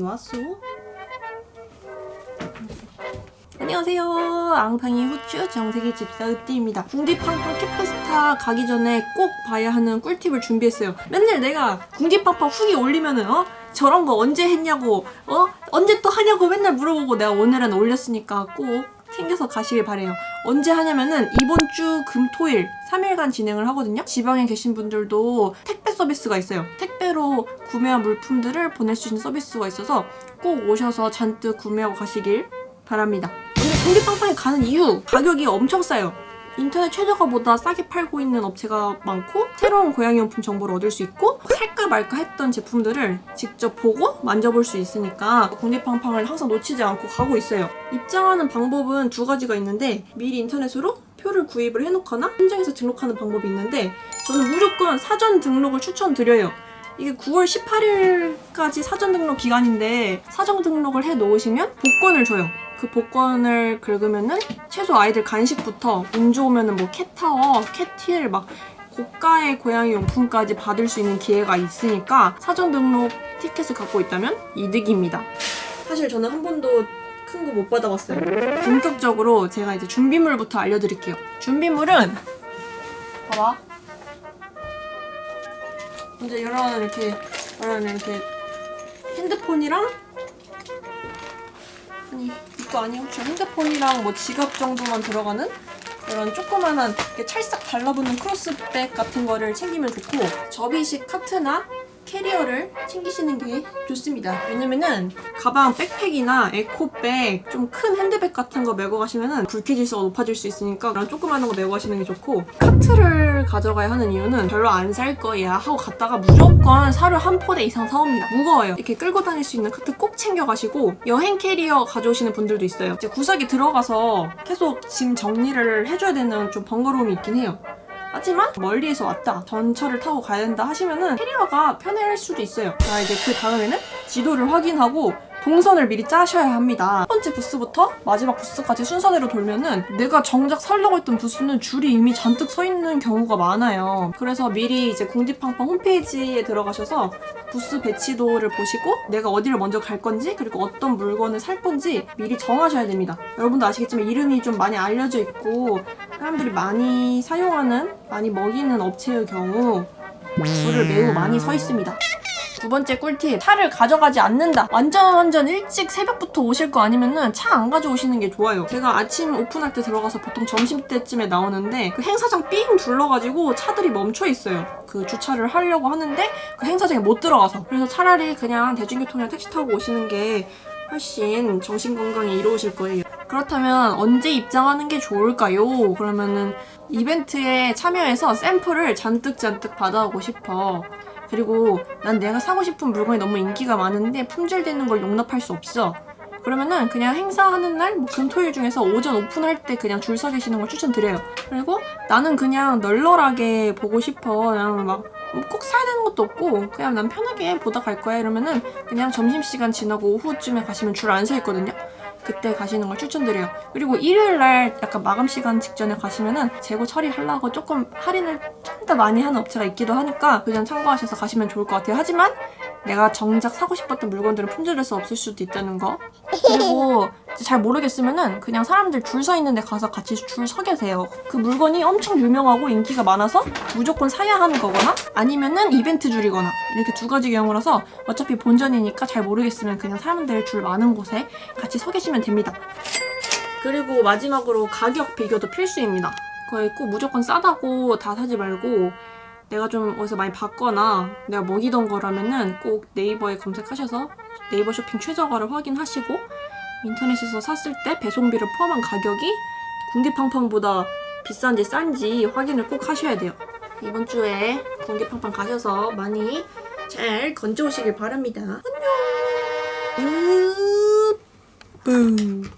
왔어? 안녕하세요. 앙팡이 후추 정세계 집사 으띠입니다. 궁디팡팡 캣페스타 가기 전에 꼭 봐야 하는 꿀팁을 준비했어요. 맨날 내가 궁디팡팡 후기 올리면은 어? 저런 거 언제 했냐고 어? 언제 또 하냐고 맨날 물어보고 내가 오늘은 올렸으니까 꼭 챙겨서 가시길 바래요. 언제 하냐면은 이번 주 금토일 3일간 진행을 하거든요. 지방에 계신 분들도 택배 서비스가 있어요. 택배로 구매한 물품들을 보낼 수 있는 서비스가 있어서 꼭 오셔서 잔뜩 구매하고 가시길 바랍니다. 근데 공기빵빵에 가는 이유 가격이 엄청 싸요. 인터넷 최저가보다 싸게 팔고 있는 업체가 많고 새로운 고양이용품 정보를 얻을 수 있고 살까 말까 했던 제품들을 직접 보고 만져볼 수 있으니까 국립팡팡을 항상 놓치지 않고 가고 있어요. 입장하는 방법은 두 가지가 있는데 미리 인터넷으로 표를 구입을 해놓거나 현장에서 등록하는 방법이 있는데 저는 무조건 사전 등록을 추천드려요. 이게 9월 18일까지 사전 등록 기간인데 사전 등록을 해 놓으시면 복권을 줘요. 그 복권을 긁으면은 최소 아이들 간식부터 운 좋으면은 뭐 캣타워, 캣힐 막 고가의 고양이 용품까지 받을 수 있는 기회가 있으니까 사전 등록 티켓을 갖고 있다면 이득입니다. 사실 저는 한 번도 큰 거 못 받아봤어요. 본격적으로 제가 이제 준비물부터 알려드릴게요. 준비물은 봐봐. 이제 이런 이렇게 이런 이렇게 핸드폰이랑 아니 이거 아니야 혹시 핸드폰이랑 뭐 지갑 정도만 들어가는 이런 조그만한 찰싹 달라붙는 크로스백 같은 거를 챙기면 좋고 접이식 카트나 캐리어를 챙기시는 게 좋습니다. 왜냐면은 가방 백팩이나 에코백 좀 큰 핸드백 같은 거 메고 가시면은 불쾌지수가 높아질 수 있으니까 그런 조그마한 거 메고 가시는 게 좋고 카트를 가져가야 하는 이유는 별로 안 살 거야 하고 갔다가 무조건 사료 한 포대 이상 사옵니다. 무거워요. 이렇게 끌고 다닐 수 있는 카트 꼭 챙겨가시고 여행 캐리어 가져오시는 분들도 있어요. 이제 구석에 들어가서 계속 짐 정리를 해줘야 되는 좀 번거로움이 있긴 해요. 하지만 멀리에서 왔다 전철을 타고 가야 된다 하시면은 캐리어가 편할 수도 있어요. 자 이제 그 다음에는 지도를 확인하고 동선을 미리 짜셔야 합니다. 첫 번째 부스부터 마지막 부스까지 순서대로 돌면은 내가 정작 살려고 했던 부스는 줄이 이미 잔뜩 서 있는 경우가 많아요. 그래서 미리 이제 궁디팡팡 홈페이지에 들어가셔서 부스 배치도를 보시고 내가 어디를 먼저 갈 건지 그리고 어떤 물건을 살 건지 미리 정하셔야 됩니다. 여러분도 아시겠지만 이름이 좀 많이 알려져 있고 사람들이 많이 사용하는 많이 먹이는 업체의 경우 줄을 매우 많이 서 있습니다. 두 번째 꿀팁 차를 가져가지 않는다. 완전 완전 일찍 새벽부터 오실 거 아니면은 차 안 가져오시는 게 좋아요. 제가 아침 오픈할 때 들어가서 보통 점심때쯤에 나오는데 그 행사장 삥 둘러가지고 차들이 멈춰 있어요. 그 주차를 하려고 하는데 그 행사장에 못 들어가서. 그래서 차라리 그냥 대중교통이나 택시 타고 오시는 게 훨씬 정신건강에 이로우실 거예요 그렇다면 언제 입장하는 게 좋을까요? 그러면은 이벤트에 참여해서 샘플을 잔뜩 잔뜩 받아오고 싶어 그리고 난 내가 사고 싶은 물건이 너무 인기가 많은데 품절되는 걸 용납할 수 없어. 그러면은 그냥 행사하는 날, 뭐 금토일 중에서 오전 오픈할 때 그냥 줄 서 계시는 걸 추천드려요. 그리고 나는 그냥 널널하게 보고 싶어. 그냥 막 꼭 사야 되는 것도 없고 그냥 난 편하게 보다 갈 거야 이러면은 그냥 점심시간 지나고 오후쯤에 가시면 줄 안 서 있거든요. 그때 가시는 걸 추천드려요. 그리고 일요일 날 약간 마감 시간 직전에 가시면은 재고 처리하려고 조금 할인을 좀 더 많이 하는 업체가 있기도 하니까 그점 참고하셔서 가시면 좋을 것 같아요. 하지만 내가 정작 사고 싶었던 물건들은 품절해서 없을 수도 있다는 거. 그리고 잘 모르겠으면은 그냥 사람들 줄 서 있는 데 가서 같이 줄 서 계세요. 그 물건이 엄청 유명하고 인기가 많아서 무조건 사야 하는 거거나 아니면은 이벤트 줄이거나 이렇게 두 가지 경우라서 어차피 본전이니까 잘 모르겠으면 그냥 사람들 줄 많은 곳에 같이 서 계시면 됩니다. 그리고 마지막으로 가격 비교도 필수입니다. 거의 꼭 무조건 싸다고 다 사지 말고 내가 좀 어디서 많이 봤거나 내가 먹이던 거라면은 꼭 네이버에 검색하셔서 네이버 쇼핑 최저가를 확인하시고 인터넷에서 샀을 때 배송비를 포함한 가격이 궁디팡팡보다 비싼지 싼지 확인을 꼭 하셔야 돼요. 이번 주에 궁디팡팡 가셔서 많이 잘 건져오시길 바랍니다. 안녕! 으... 뿡.